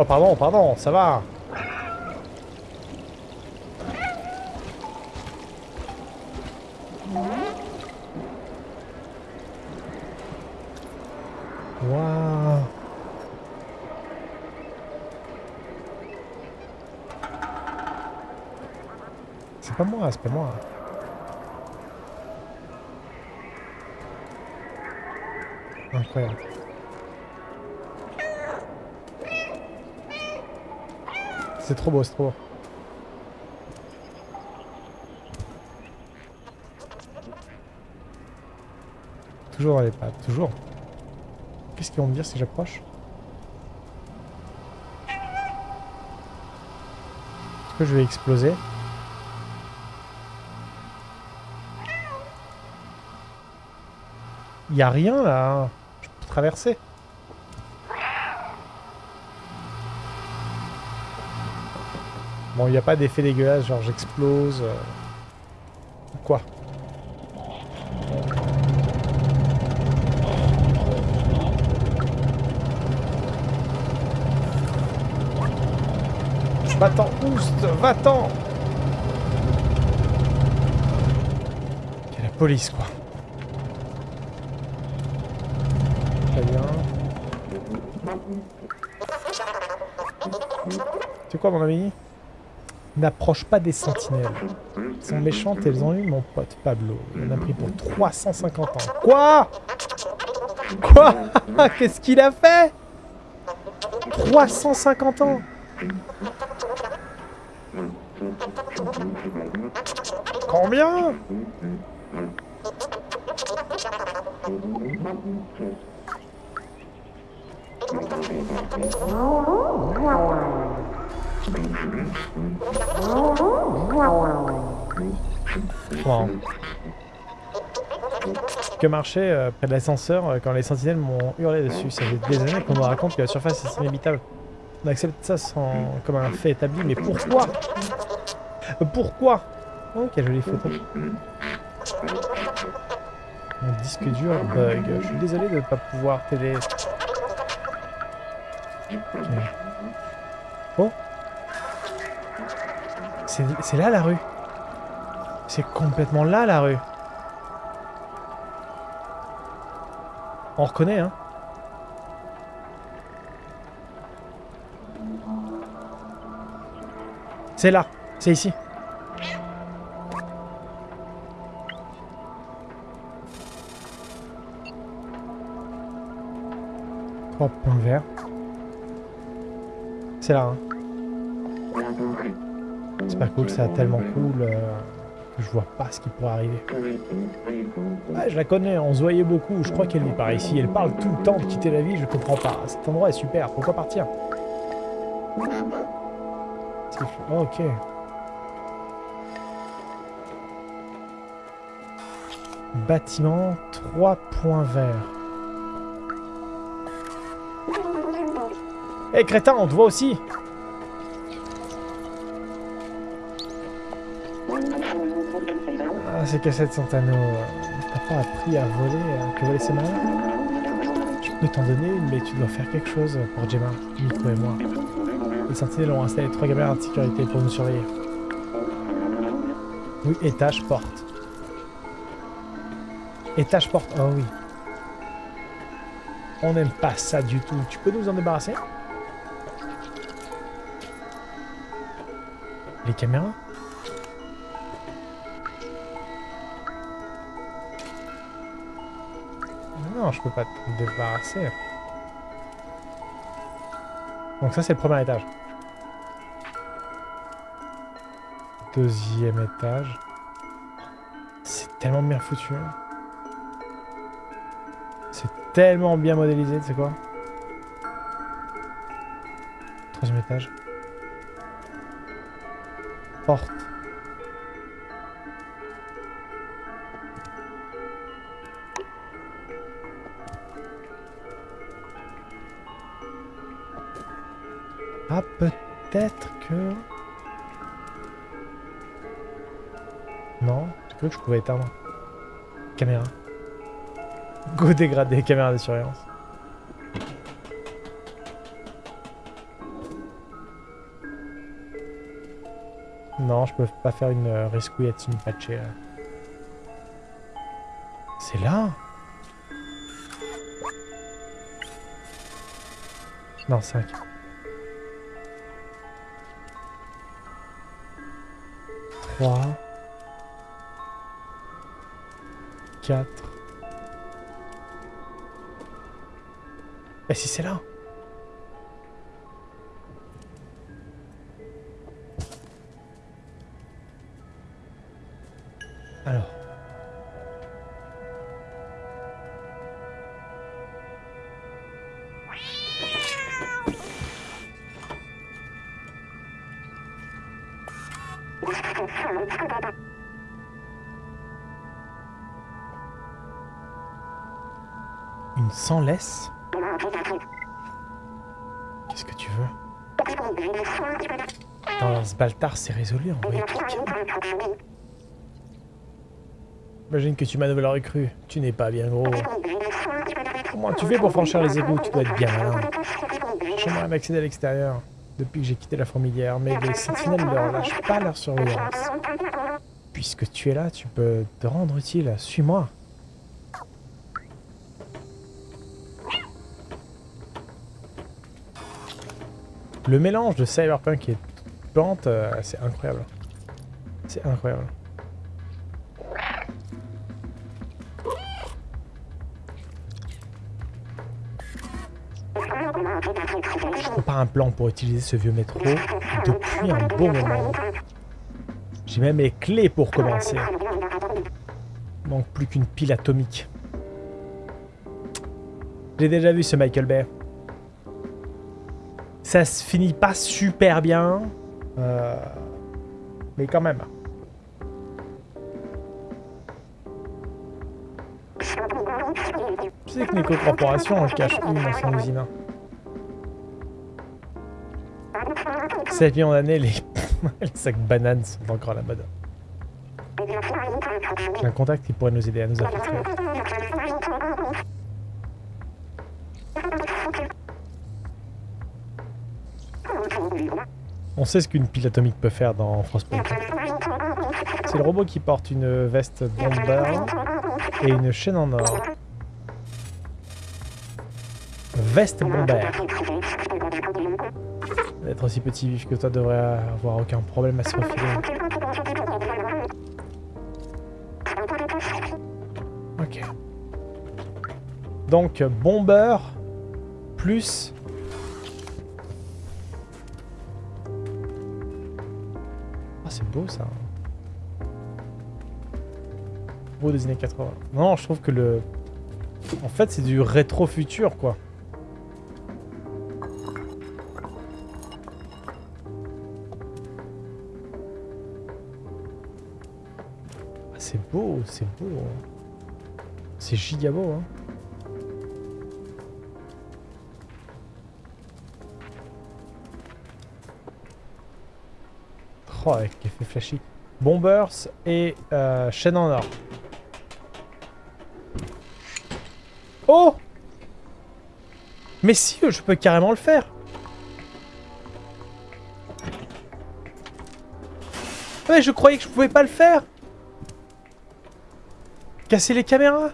Oh pardon, pardon, ça va. C'est pas moi, c'est pas moi. C'est trop beau, c'est trop beau. Toujours dans les pattes, toujours. Qu'est-ce qu'ils vont me dire si j'approche? Est-ce que je vais exploser? Il a rien là. Traverser. Bon, il n'y a pas d'effet dégueulasse, genre j'explose. euh, Quoi Va-t'en, Oust Va-t'en la police, quoi. Très bien. C'est quoi, mon ami? N'approche pas des sentinelles. Elles sont méchantes elles ont eu mon pote Pablo. En a pris pour 350 ans. Quoi? Quoi? Qu'est-ce qu'il a fait? 350 ans Combien? Que marchait euh, près de l'ascenseur euh, quand les sentinelles m'ont hurlé dessus. Ça fait des années qu'on me raconte que la surface est inhabitable. On accepte ça sans... comme un fait établi, mais pourquoi? Euh, Pourquoi? Oh, quelle jolie photo. Mon disque dur bug. Je suis désolé de ne pas pouvoir t'aider. Oh. C'est là la rue. C'est complètement là la rue. On reconnaît, hein. C'est là, c'est ici. Verts. C'est là, hein. C'est pas cool, c'est tellement cool euh, que je vois pas ce qui pourrait arriver. Ah, je la connais, on se voyait beaucoup, je crois qu'elle vit par ici. Elle parle tout le temps de quitter la ville, je comprends pas. Cet endroit est super, pourquoi partir? Ok. Bâtiment, 3 points verts. Hé crétin, on te voit aussi Ah, c'est cassette Santano. T'as pas appris à voler, euh, que voler c'est mal Je peux t'en donner mais tu dois faire quelque chose pour Gemma, Nico et moi. Les sentinelles ont installé trois caméras de sécurité pour nous surveiller. Oui, étage porte. Étage porte, oh oui. On n'aime pas ça du tout. Tu peux nous en débarrasser? Les caméras Non, je peux pas te débarrasser. Donc ça, c'est le premier étage. Deuxième étage. C'est tellement bien foutu. hein. C'est tellement bien modélisé, tu sais quoi Troisième étage. Porte. Ah, peut-être que... Non, que je pouvais éteindre. Caméra. Go dégradé, caméra de surveillance. Non, je peux pas faire une euh, une patchée là. C'est là? Non, 5. 3. 4. Et si c'est là? Baltard, c'est résolu, envoyer Imagine que tu manœuvres la recrue. Tu n'es pas bien gros. Comment tu fais pour franchir les égouts Tu dois être bien malin. J'aimerais m'accéder à l'extérieur depuis que j'ai quitté la fourmilière, mais les sentinelles ne relâchent pas leur surveillance. Puisque tu es là, tu peux te rendre utile. Suis-moi. Le mélange de Cyberpunk et Plante, euh, c'est incroyable. C'est incroyable. Je pas un plan pour utiliser ce vieux métro depuis un bon moment. J'ai même les clés pour commencer. Il manque plus qu'une pile atomique. J'ai déjà vu ce Michael Bay. Ça se finit pas super bien. Euh, mais quand même. Tu sais que Nico Corporation en cache une dans son usine. Cette millions d'années, les... les sacs bananes sont encore à la mode. J'ai un contact qui pourrait nous aider à nous infiltrer. On sait ce qu'une pile atomique peut faire dans Frostpunk. C'est le robot qui porte une veste bomber et une chaîne en or. Veste bomber. Être aussi petit vif que toi devrait avoir aucun problème à se refiler. Ok. Donc, bomber plus beau ça. Beau des années 80. Non, je trouve que le... En fait, c'est du rétro-futur, quoi. Ah, c'est beau, c'est beau. Hein. C'est giga beau, hein. Avec flashy. Bombers et euh, chaîne en or. Oh Mais si, je peux carrément le faire Ouais, je croyais que je pouvais pas le faire Casser les caméras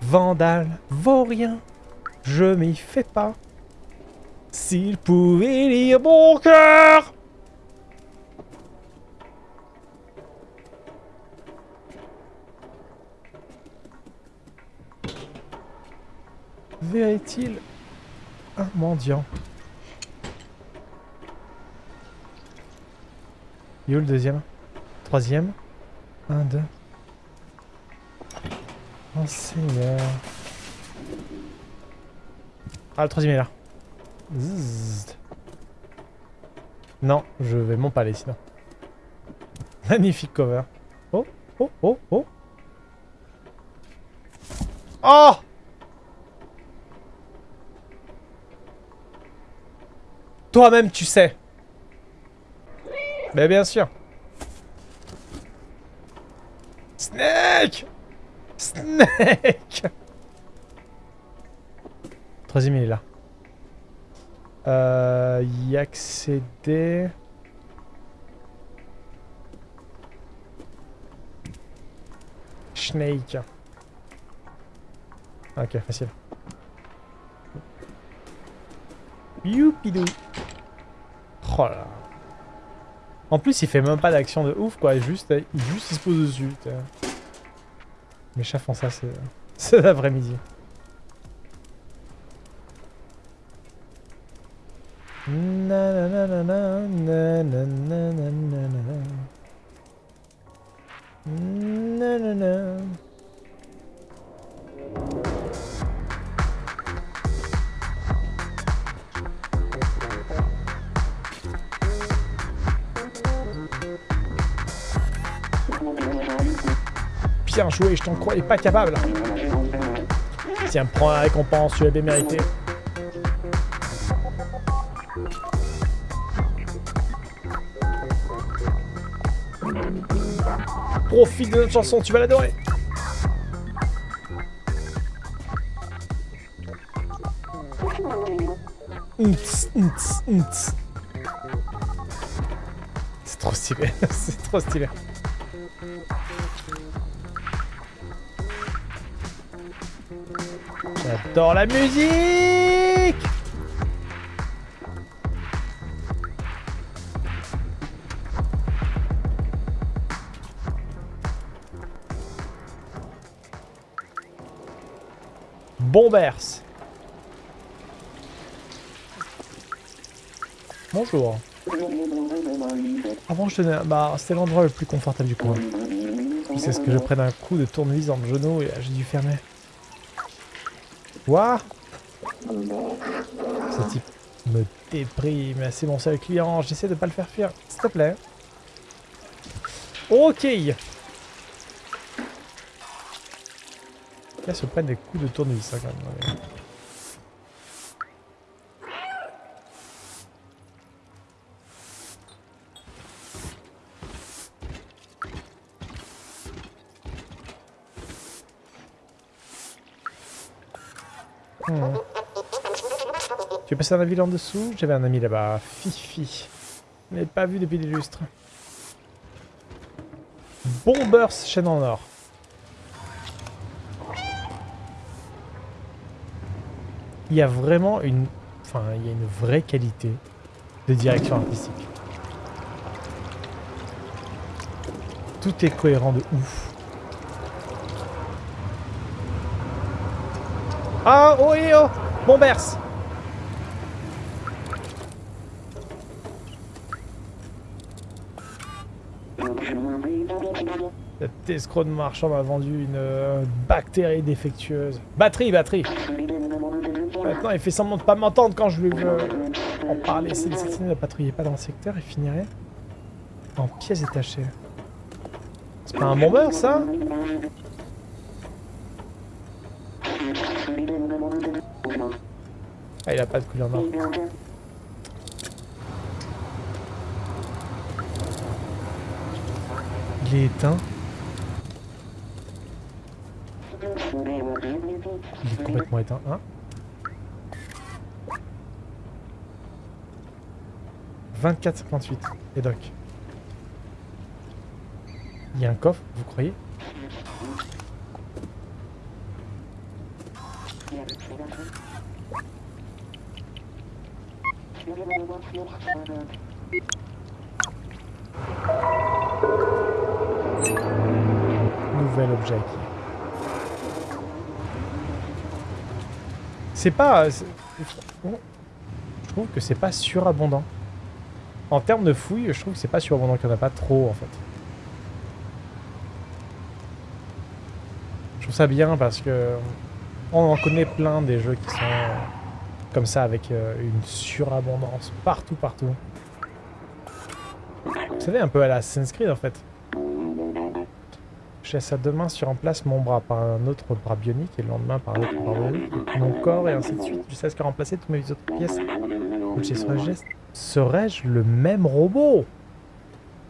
Vandale, vaurien, je m'y fais pas. S'il pouvait lire mon cœur Verrait-il un mendiant? Il est où le deuxième Troisième Un, deux. Oh Seigneur. Ah, le troisième est là. Non, je vais m'empaler sinon. Magnifique cover. Oh, oh, oh, oh. Oh Toi-même, tu sais. Mais bien sûr. Snake Snake Troisième, il est là. Euh, y accéder... Snake. Ok, facile. Youpidou. Oh là. En plus, il fait même pas d'action de ouf, quoi. Juste, il, juste, il se pose dessus. Mes chats font ça, c'est la vraie Bien joué, je t'en croyais pas capable. Tiens, prends la récompense, tu l'avais mérité. Profite de notre chanson, tu vas l'adorer. C'est trop stylé, c'est trop stylé. J'adore la musique Bombers Bonjour. Avant je tenais... Bah c'était l'endroit le plus confortable du coin. C'est ce que je prenne un coup de tournevis dans le genou et j'ai dû fermer. Quoi Ce type me déprime. C'est mon seul client. J'essaie de pas le faire fuir. S'il te plaît. Ok. Là, se prennent des coups de tournevis, ça, quand même. Hmm. Tu es passé dans la ville en dessous? J'avais un ami là-bas. Fifi. Je l'ai pas vu depuis des lustres. Bombers chaîne en or. Il y a vraiment une... Enfin, il y a une vraie qualité de direction artistique. Tout est cohérent de ouf. Ah, oh et oh Bombers Cet escroc de marchand m'a vendu une euh, bactérie défectueuse. Batterie, batterie Maintenant, il fait semblant de pas m'entendre quand je lui veux en parler. Si le ne patrouillait pas dans le secteur, il finirait en pièces détachées. C'est pas un bombeur, ça? Ah, il a pas de couleur noire. Il est éteint. Il est complètement éteint. Hein? 24,58. Et donc Il y a un coffre, vous croyez? Nouvel objet. C'est pas... Je trouve que c'est pas surabondant. En termes de fouilles, je trouve que c'est pas surabondant qu'il n'y en a pas trop, en fait. Je trouve ça bien parce que... On en connaît plein des jeux qui sont comme ça avec euh, une surabondance partout, partout. Vous savez, un peu à la Assassin's Creed en fait. Je laisse à deux mains sur en place mon bras par un autre bras bionique et le lendemain par un autre bras bionique, mon corps et ainsi de suite jusqu'à ce que remplacer toutes mes autres pièces. Serais-je le même robot?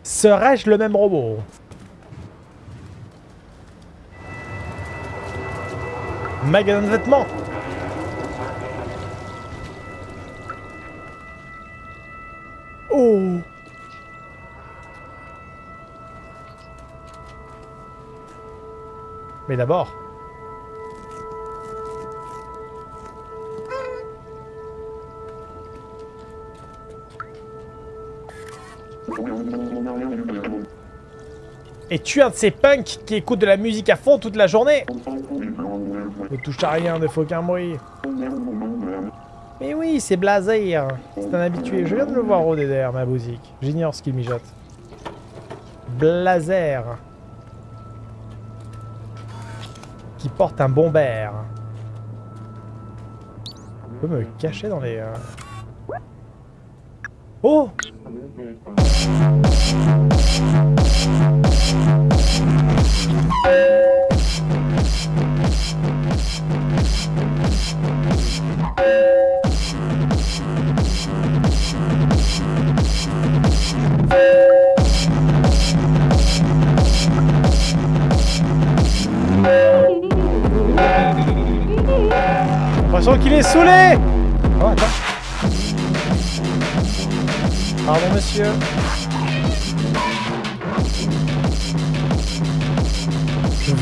Serais-je le même robot? Magasin de vêtements. Oh! Mais d'abord... Et tu es un de ces punks qui écoutent de la musique à fond toute la journée Ne touche à rien, ne faut aucun bruit. Mais oui, c'est blasé. hein. C'est un habitué. Je viens de le voir rôder derrière ma boutique. J'ignore ce qu'il mijote. Blazer. Qui porte un bomber. Je peux me cacher dans les... euh, Oh l'impression qu'il est saoulé Oh, monsieur.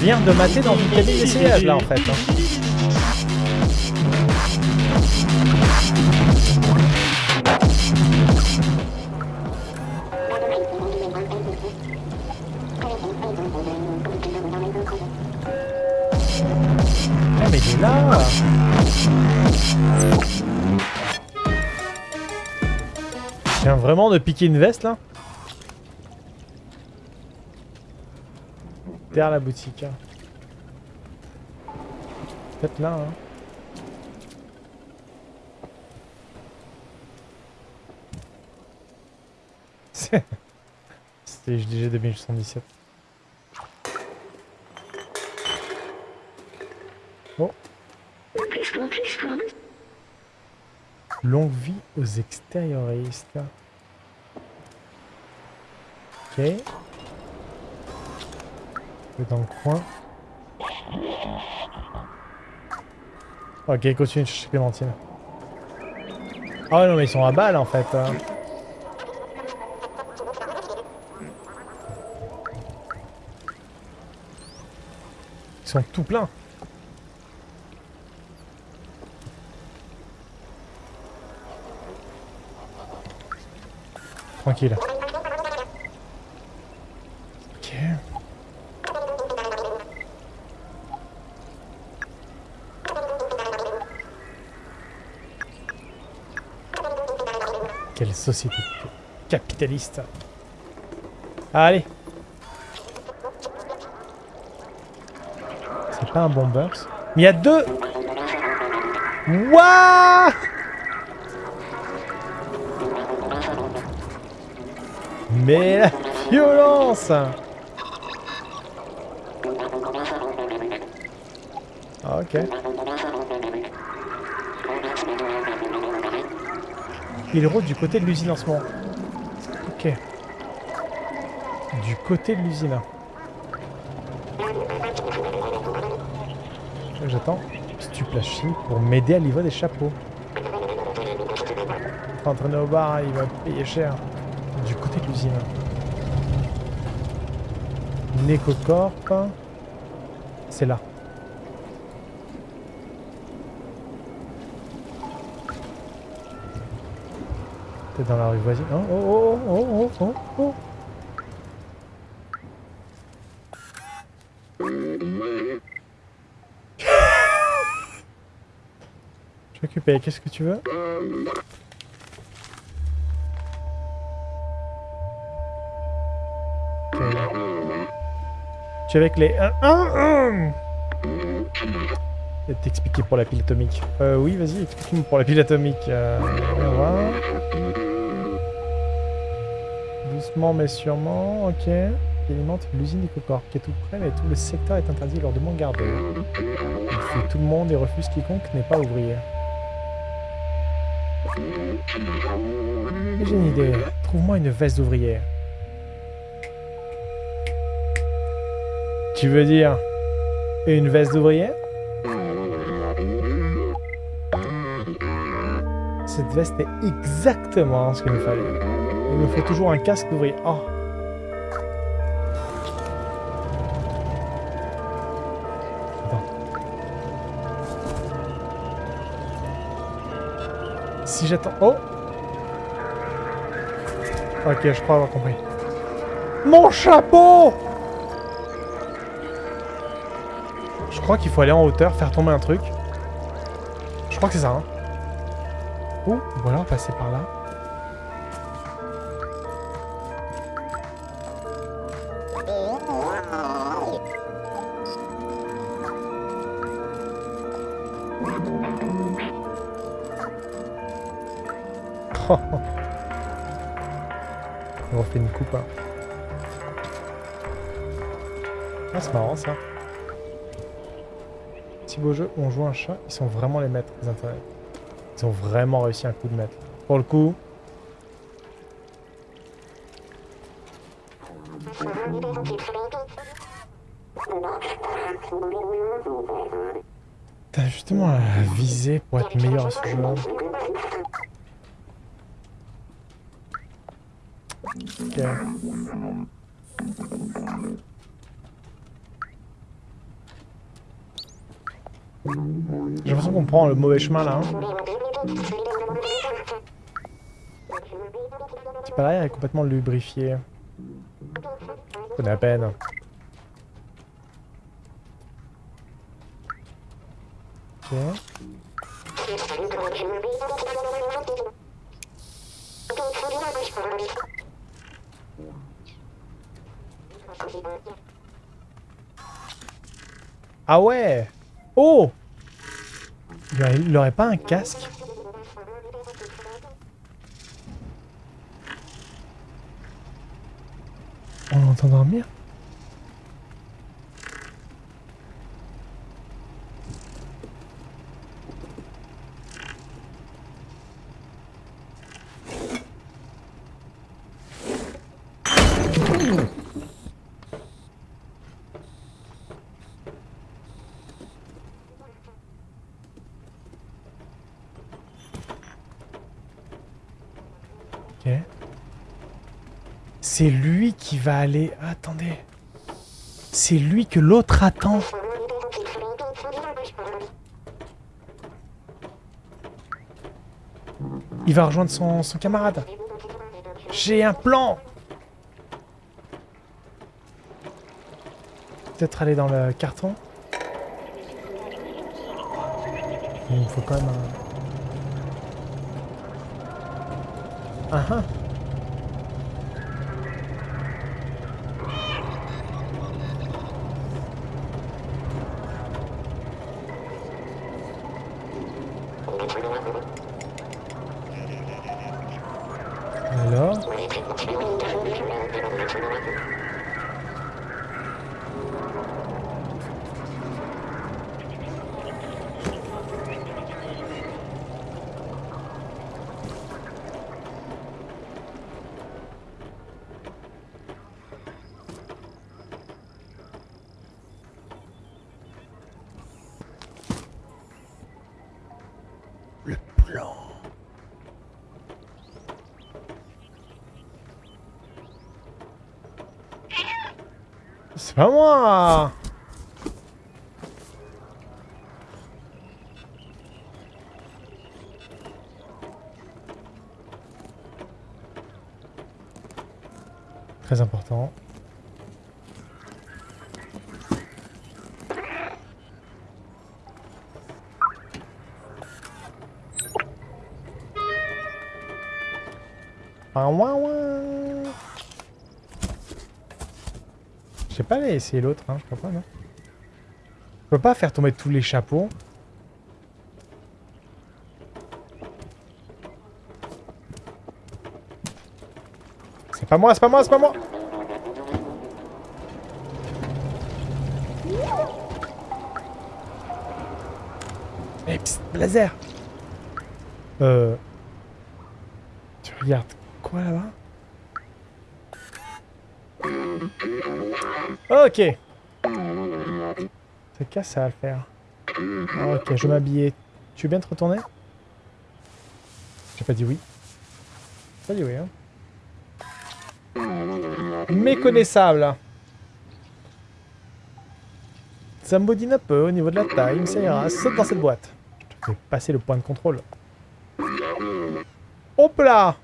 Je viens de mater dans une cabine d'essayage, là, en fait. hein. Ah, mais là Je viens vraiment de piquer une veste, là Derrière la boutique. hein. Peut-être là, hein. C'était JDG 2817. Oh. Longue vie aux extérioristes. Ok. C'est dans le coin. Ok, continue de chercher Clémentine. Ah non, mais ils sont à balle en fait. hein. Ils sont tout pleins. Tranquille. Ok. Société capitaliste. Allez. C'est pas un bomber. ça. Mais il y a deux. Wouah Mais la violence ok. Il rôde du côté de l'usine en ce moment. Ok. Du côté de l'usine. J'attends. Stuplage chimique pour m'aider à livrer des chapeaux. Entraîner au bar, il va payer cher. Du côté de l'usine. Necocorp. C'est là. Peut-être dans la rue voisine. Oh, oh, oh, oh, oh, oh, oh. Je suis occupé. Qu'est-ce que tu veux? Tu es avec les 1 1 1 T'expliquer pour la pile atomique. Euh, oui, vas-y, explique-moi pour la pile atomique. Euh. Doucement mais sûrement, ok. Qui alimente l'usine d'Ecocor, qui est tout près, mais tout le secteur est interdit lors de mon garde. Il fuit tout le monde et refuse quiconque n'est pas ouvrier. J'ai une idée. Trouve-moi une veste d'ouvrier. Tu veux dire une veste d'ouvrier? Cette veste est exactement ce qu'il me fallait. Il me faut toujours un casque d'ouvrier. Oh Attends. Si j'attends... Oh Ok, je crois avoir compris. Mon chapeau Je crois qu'il faut aller en hauteur, faire tomber un truc. Je crois que c'est ça, hein. Ou, voilà, passer par là. On refait une coupe. Hein. Ah, c'est marrant ça. Petit beau jeu on joue un chat, ils sont vraiment les maîtres des intérêts. Ils ont vraiment réussi un coup de maître. Pour le coup. T'as justement à viser pour être meilleur à ce jeu. Ok. J'ai l'impression qu'on prend le mauvais chemin là. Hein. C'est pareil, elle est complètement lubrifiée. C'est la peine. Ok. Ah ouais Oh il aurait pas un casque? On entend dormir C'est lui va aller... Attendez. C'est lui que l'autre attend. Il va rejoindre son, camarade. J'ai un plan Peut-être aller dans le carton. Il faut quand même. Ah ah Pas moi Très important. Aller essayer l'autre, hein, je pas, non. Je peux pas faire tomber tous les chapeaux. C'est pas moi, c'est pas moi, c'est pas moi. Eh, psst, laser. Euh... Tu regardes quoi là-bas? Ok. C'est casse, ça va le faire. Ok, je vais m'habiller. Tu veux bien te retourner? J'ai pas dit oui. Pas dit oui, hein. Méconnaissable. Ça me bodine un peu au niveau de la taille, ça ira. Saute dans cette boîte. Je te fais passer le point de contrôle. Hop là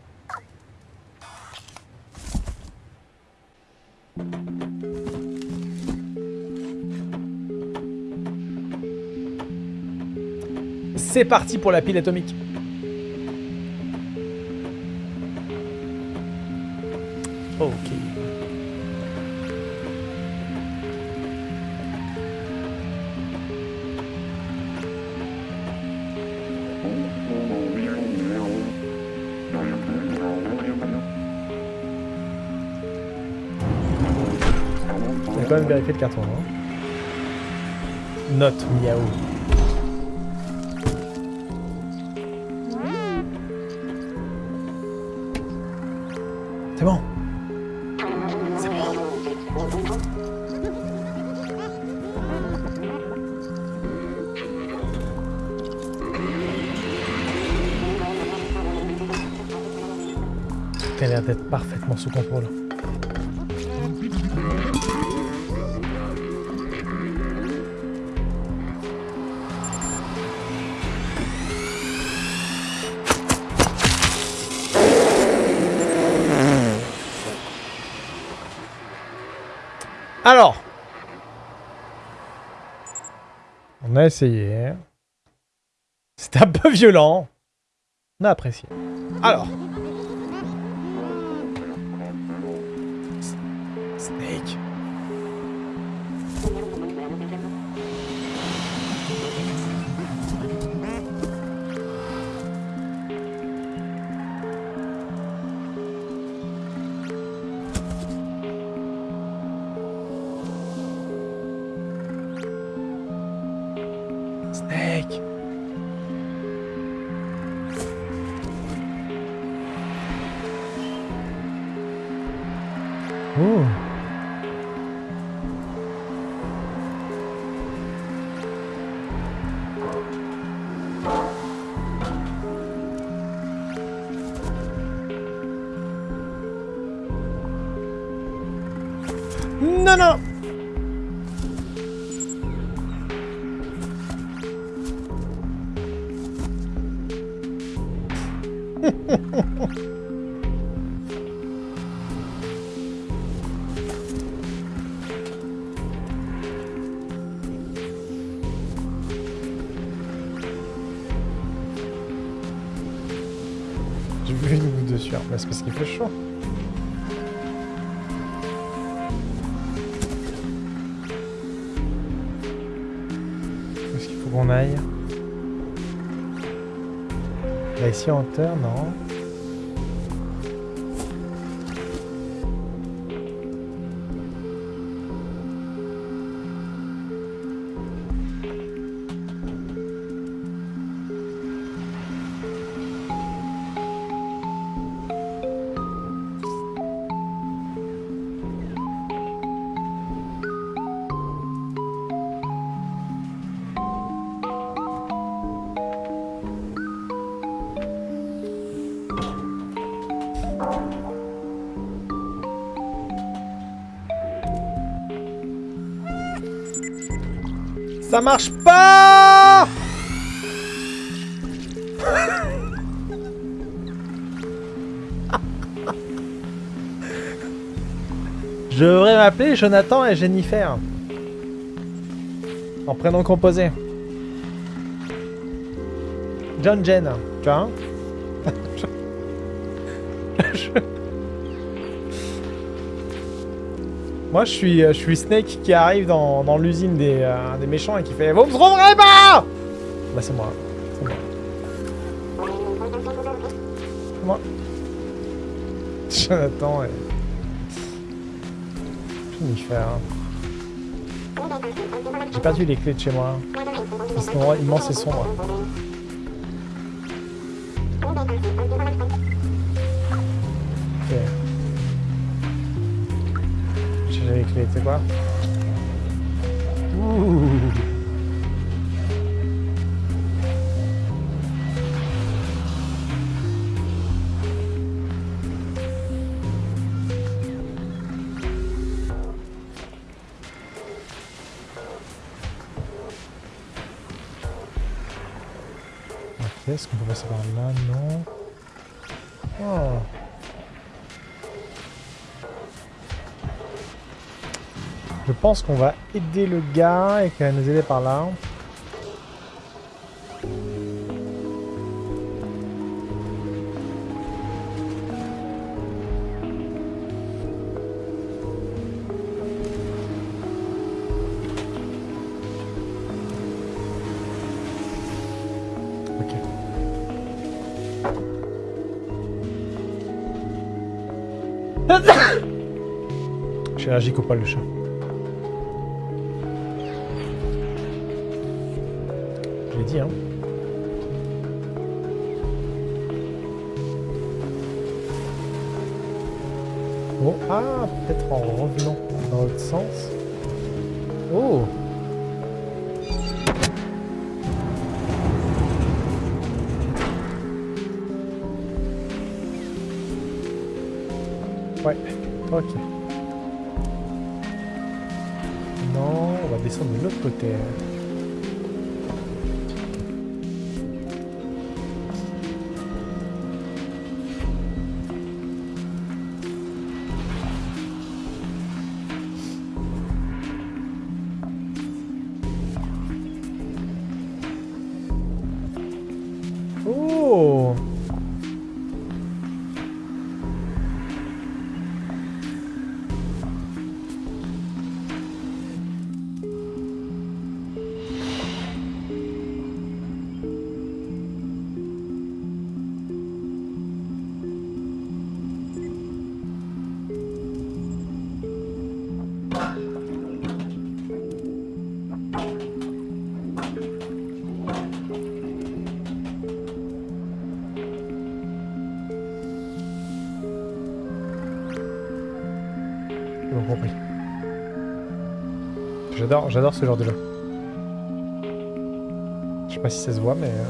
C'est parti pour la pile atomique. Ok. On va quand même vérifier le carton. Hein. Note miaou. C'est bon. C'est bon. Tout a l'air d'être parfaitement sous contrôle. A essayé. C'était un peu violent. On a apprécié. Alors. Non J'ai vu une goutte de sueur, mais c'est parce qu'il fait chaud. En terre, non. Ça marche pas Je devrais m'appeler Jonathan et Jennifer. En prénom composé. John Jen, tu vois Moi, je suis, euh, je suis Snake qui arrive dans, dans l'usine des, euh, des méchants et qui fait « Vous me trouverez pas !» Bah, c'est moi. C'est moi. C'est moi. Jonathan et... Jennifer. J'ai perdu les clés de chez moi. C'est cet endroit immense et sombre. mais tu sais quoi Ouh. Est-ce qu'on peut passer par là? Non. Oh Je pense qu'on va aider le gars et qu'il va nous aider par là. Ok. Je suis allergique au poil de chat. Hein. Oh, ah, peut-être en revenant dans l'autre sens. Oh Ouais, ok. Non, on va descendre de l'autre côté. J'adore, ce genre de jeu. Je sais pas si ça se voit, mais... euh,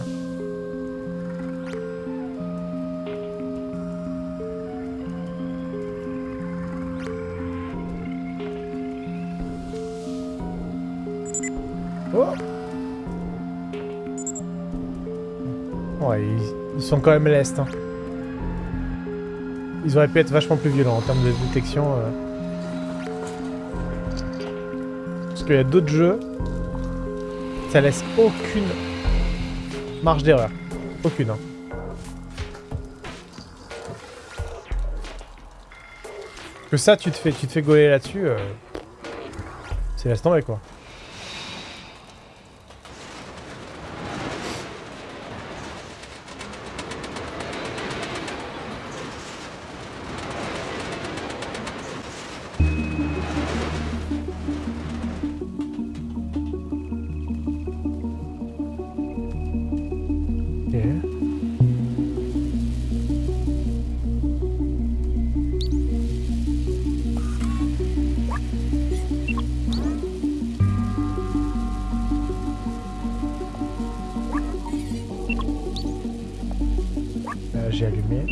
Oh Ouais, ils, ils sont quand même lestes. Hein. Ils auraient pu être vachement plus violents en termes de détection. euh. Qu'il y a d'autres jeux, ça laisse aucune marge d'erreur. Aucune. hein. Que ça, tu te fais, tu te fais gauler là-dessus, euh, c'est laisse tomber quoi. J'ai allumé.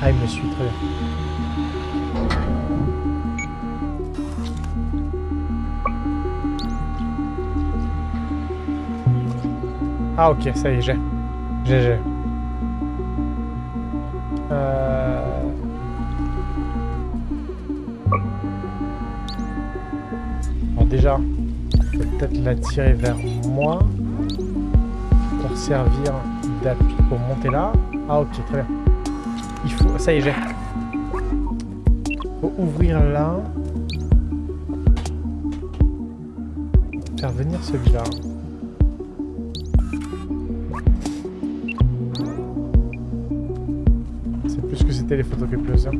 Ah, il me suit très bien. Ah ok, ça y est, j'ai. J'ai, j'ai. Euh... Alors déjà, peut-être l'attirer vers moi pour servir d'appui pour monter là. Ah ok, très bien. Il faut... Ça y est, j'ai. faut ouvrir là. Faire venir celui-là. C'est plus que c'était les photocopieuses. hein.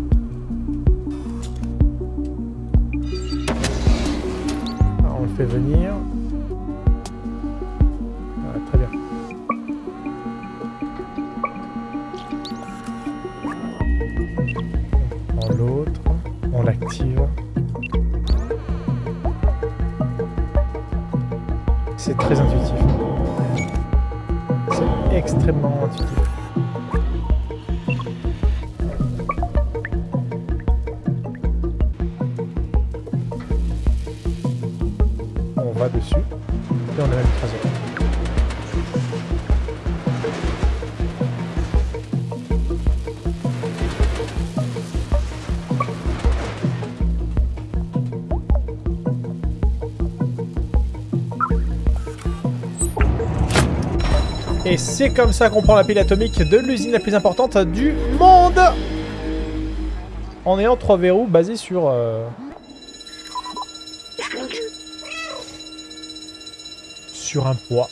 Ah, on le fait venir. Et c'est comme ça qu'on prend la pile atomique de l'usine la plus importante du monde En ayant trois verrous basés sur... Euh, sur un poids.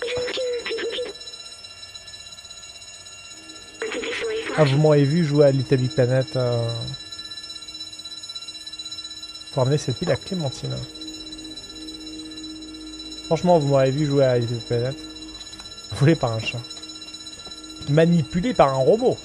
Ah, vous m'avez vu jouer à Little Big Planet. Euh... Pour amener cette pile à Clémentine. Franchement, vous m'avez vu jouer à Little Planet. Volé par un chat. Manipulé par un robot.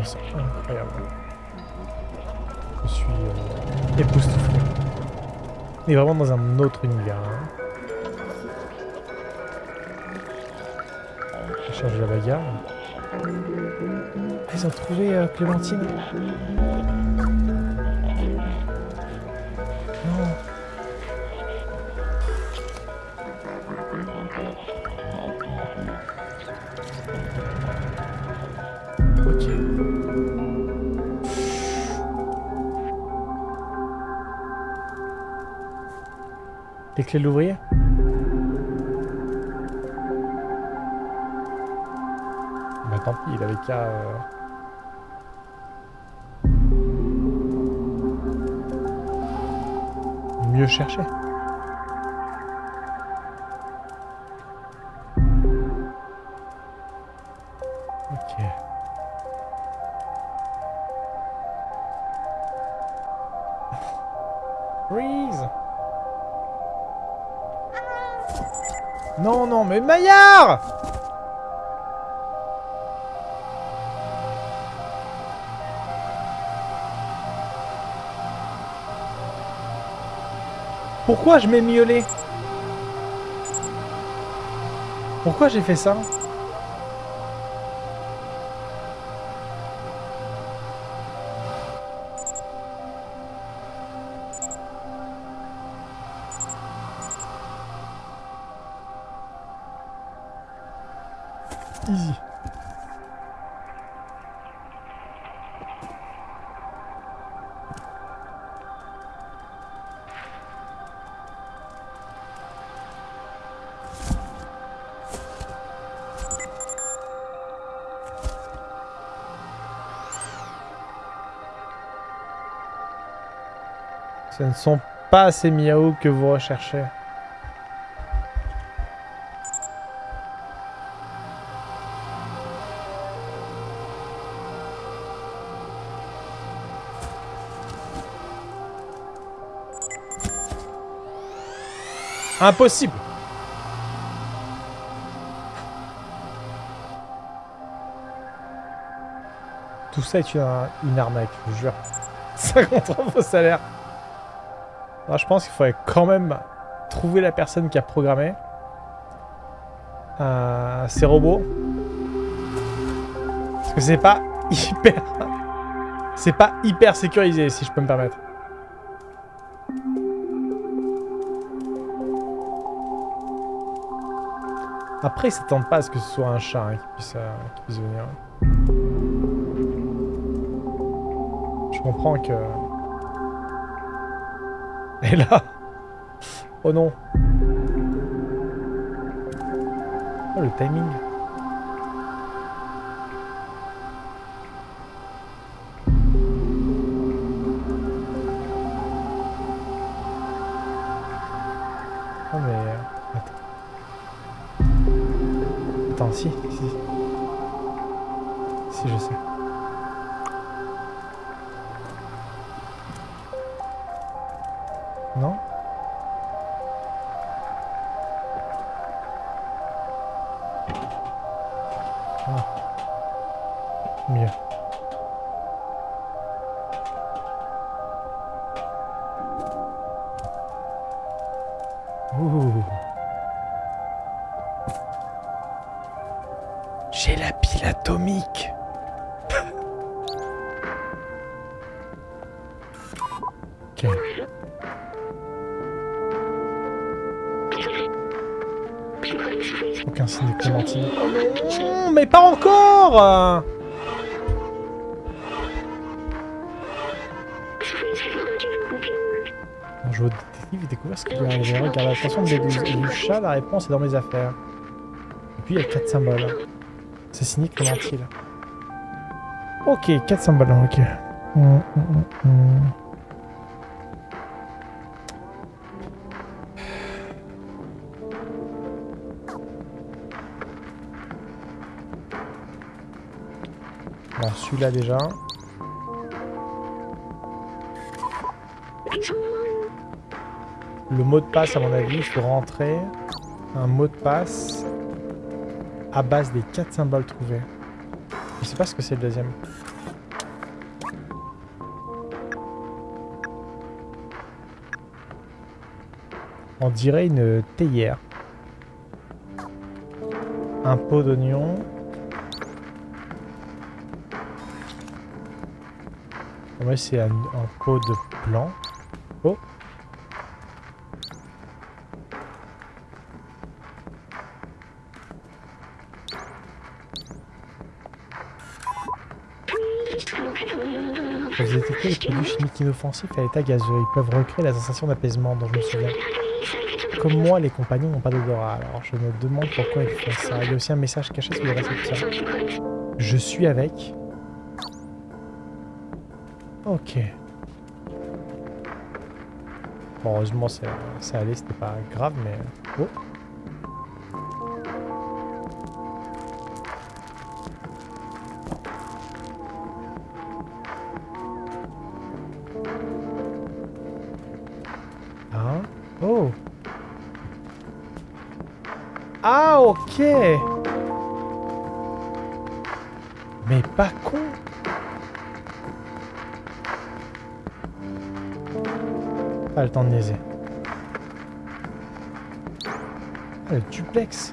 Incroyable. Je suis euh, époustouflé. On est vraiment dans un autre univers. Hein. Je cherche la bagarre. Ils ont trouvé euh, Clémentine? Les clés de l'ouvrier Bah tant pis, il avait qu'à... Euh, mieux chercher. Mais Maillard Pourquoi je m'ai miaulé? Pourquoi j'ai fait ça? Ne sont pas ces miaou que vous recherchez. Impossible Tout ça est une, arnaque, je vous jure. 50 euros vos je pense qu'il faudrait quand même trouver la personne qui a programmé euh, ces robots. Parce que c'est pas hyper... C'est pas hyper sécurisé, si je peux me permettre. Après, ils s'attendent pas à ce que ce soit un chat hein, euh, qui, puisse, venir. Je comprends que... Et là. Oh non. Oh, le timing J'ai la pile atomique Ok. Aucun signe de Clémentine. Mais pas encore On joue au détective et découvert ce qui lui est arrivé. Regarde, attention de du chat, la réponse est dans mes affaires. Et puis il y a 4 symboles. C'est signé Clémentine. Ok, 4 symboles, ok. Hum, hum, hum, celui-là déjà. Le mot de passe, à mon avis, il faut rentrer un mot de passe à base des quatre symboles trouvés. Je sais pas ce que c'est le deuxième. On dirait une théière. Un pot d'oignon. Moi, c'est un, pot de blanc. Vous détectez les produits chimiques inoffensifs à l'état gazeux. Ils peuvent recréer la sensation d'apaisement dont je me souviens. Comme moi, les compagnons n'ont pas d'odorat, alors je me demande pourquoi ils font ça. Il y a aussi un message caché sur le récepteur. Je suis avec... Ok. Bon, heureusement, ça allait, c'était pas grave, mais... Oh Mais pas con Pas le temps de niaiser. Ah, le duplex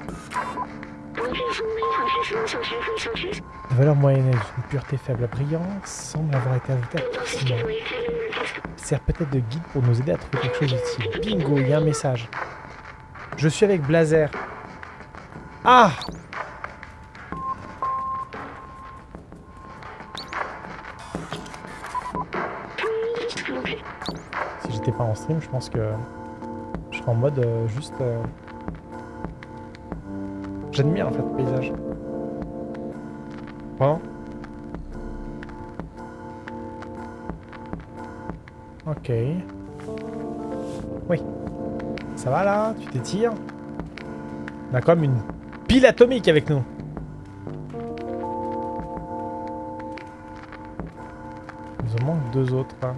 La valeur moyenne d'une pureté faible. La brillance semble avoir été ajoutée à sert peut-être de guide pour nous aider à trouver quelque chose d'utile. Bingo, il y a un message. Je suis avec Blazer. Ah pas en stream, je pense que je serai en mode euh, juste... Euh, j'admire en fait le paysage. Vraiment Ok. Oui. Ça va là? Tu t'étires? On a même une atomique avec nous. Il nous en manque deux autres. Hein.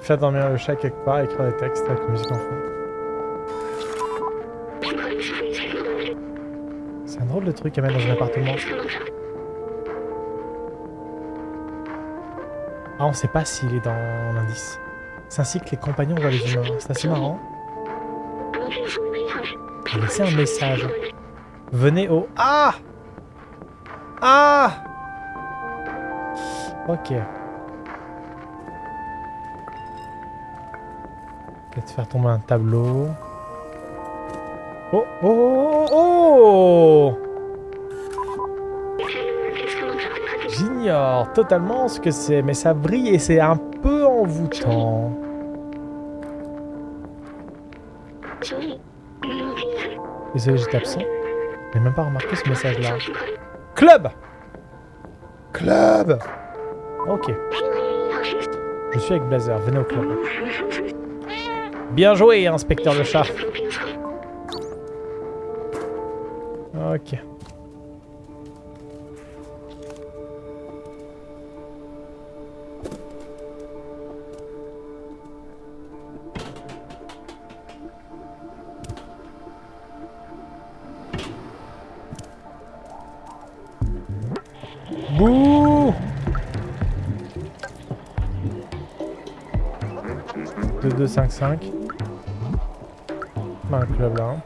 Faire dormir le chat quelque part, écrire des textes avec musique en fond. C'est un drôle de truc à mettre dans un appartement. Ah, on sait pas s'il est dans l'indice. C'est ainsi que les compagnons voient les humains. C'est assez marrant. a laissé un message. Venez au... Ah Ah Ok. Peut-être faire tomber un tableau. Oh, oh, oh, oh J'ignore totalement ce que c'est, mais ça brille et c'est un Désolé, j'étais absent. J'ai même pas remarqué ce message-là. Club Club Ok. Je suis avec Blazer, venez au club. Bien joué, inspecteur le chat. 2, 2, 5, 5. Bah, un club là. hein.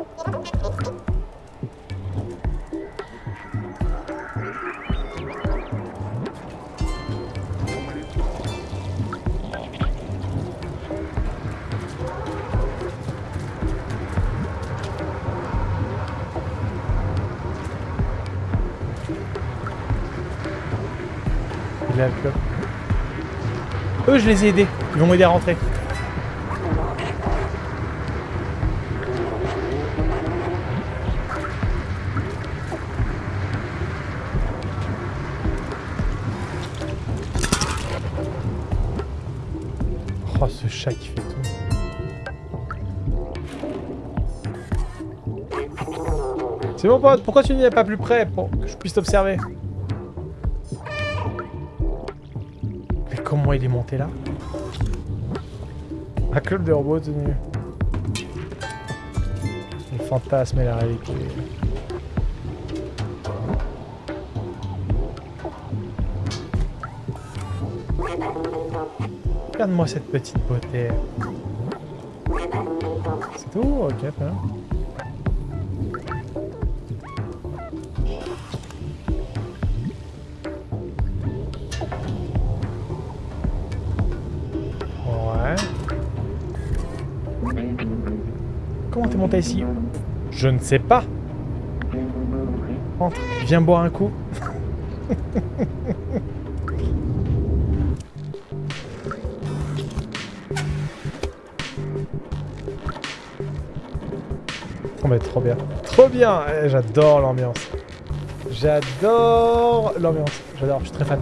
Il là, le club. Eux, je les ai aidés. Ils vont m'aider à rentrer. Pourquoi tu n'y es pas plus près pour que je puisse t'observer Mais comment il est monté là Un club de robots tenu. Le fantasme et la réalité. Regarde-moi cette petite beauté. C'est tout Ok, Ici Je ne sais pas. Viens boire un coup. Oh mais trop bien. Trop bien Eh, J'adore l'ambiance. J'adore l'ambiance. J'adore, je suis très fan.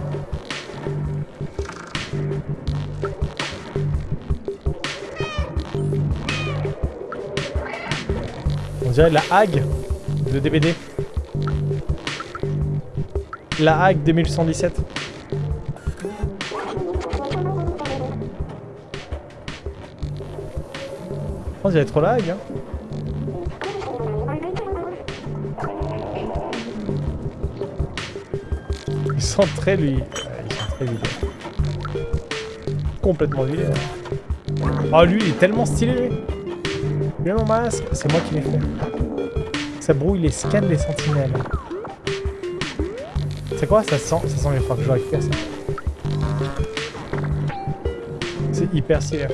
On dirait la Hague de DBD. La Hague 2117. On dirait trop la Hague, hein. Il sent très lui. Ouais, il sent très vidé. Complètement vidé. ouais. Oh lui, il est tellement stylé. Lui mon masque, c'est moi qui l'ai fait. Ça brouille les scans des sentinelles. C'est quoi Ça sent, ça sent, il faut que je récupère ça. C'est hyper stylé.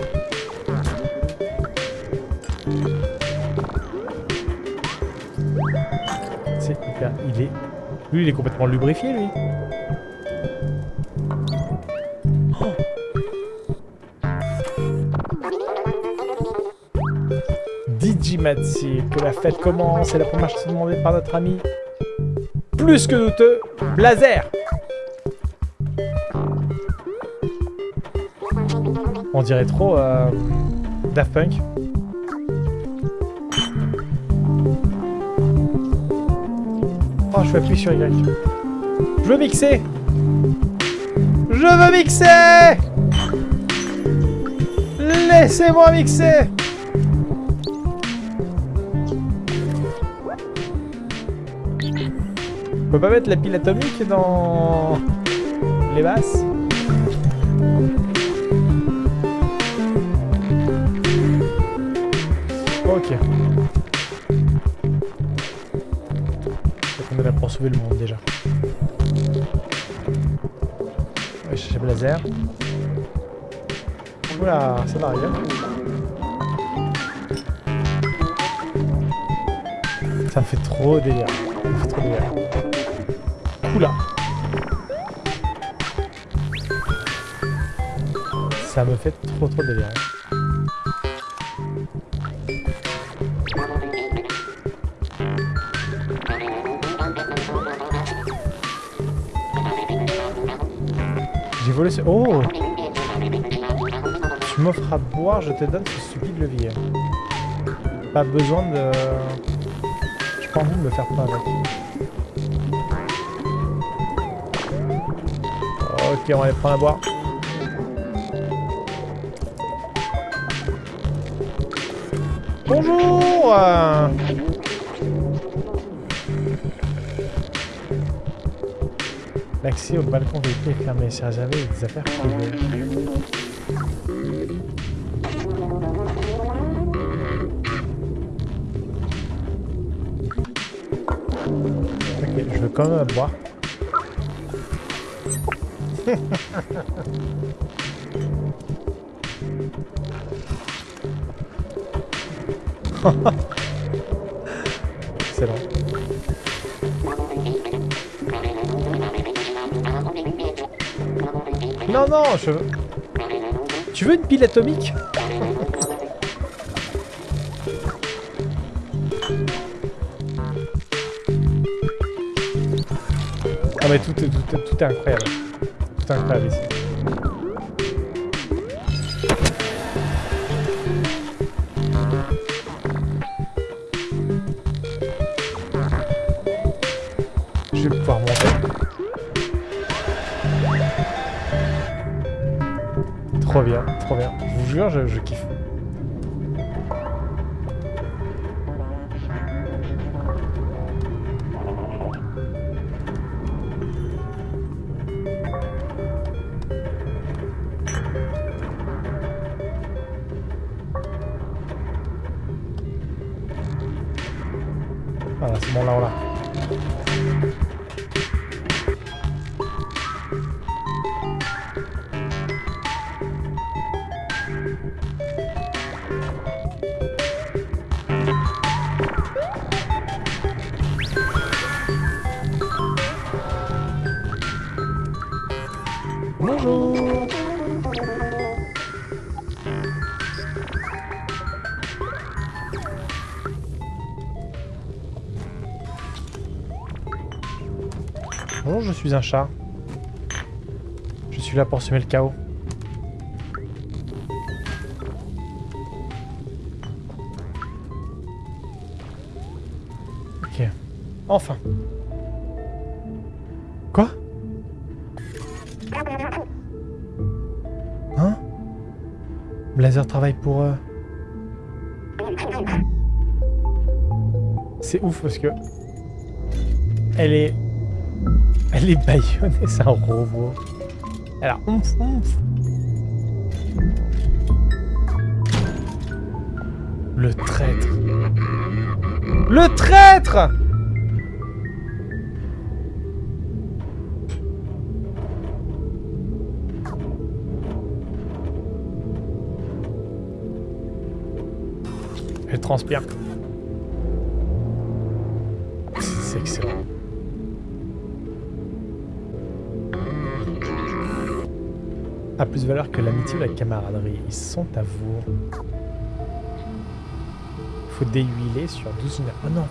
C'est hyper. Il est. Lui, il est complètement lubrifié, lui. Digimatsi, que la fête commence et la première chose demandée par notre ami. Plus que douteux, Blazer On dirait trop euh, Daft Punk. Oh, je vais appuyer sur Y. Je veux mixer Je veux mixer Laissez-moi mixer peut pas mettre la pile atomique dans les basses Ok. On est là pour sauver le monde déjà. Ouais, chercher Blazer. Oula, ça va arriver. Ça fait trop délire. Ça fait trop délire. Ça me fait trop trop délire. J'ai volé ce... Oh Tu m'offres à boire, je te donne ce stupide levier. Pas besoin de... J'ai pas envie de me faire peur avec. Ok, on va aller prendre à boire. Bonjour L'accès au balcon véhicule est fermé. C'est réservé des affaires. Ok, je veux quand même boire. Excellent. Non, non, je... Tu veux une pile atomique Non mais tout, est- tout, est- tout est incroyable. Tout est incroyable ici. Je kiffe. Un chat. Je suis là pour semer le chaos. Ok. Enfin. Quoi? Hein? Blazer travaille pour... euh, C'est ouf parce que... Elle est... Elle est baïonnée, c'est un robot. Elle a ouf ouf. Le traître. Le traître Elle transpire. A plus de valeur que l'amitié ou la camaraderie. Ils sont à vous. Faut déhuiler sur 12 minutes. Oh non